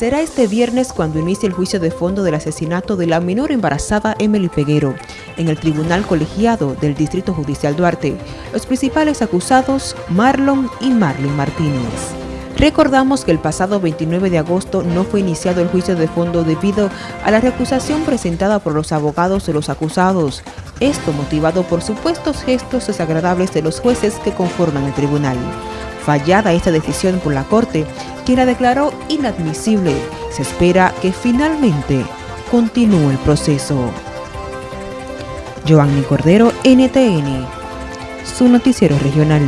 Será este viernes cuando inicie el juicio de fondo del asesinato de la menor embarazada Emily Peguero en el Tribunal Colegiado del Distrito Judicial Duarte. Los principales acusados, Marlon y Marlene Martínez. Recordamos que el pasado 29 de agosto no fue iniciado el juicio de fondo debido a la recusación presentada por los abogados de los acusados, esto motivado por supuestos gestos desagradables de los jueces que conforman el tribunal. Fallada esta decisión por la Corte, quien la declaró inadmisible, se espera que finalmente continúe el proceso. Joanny Cordero, NTN, su noticiero regional.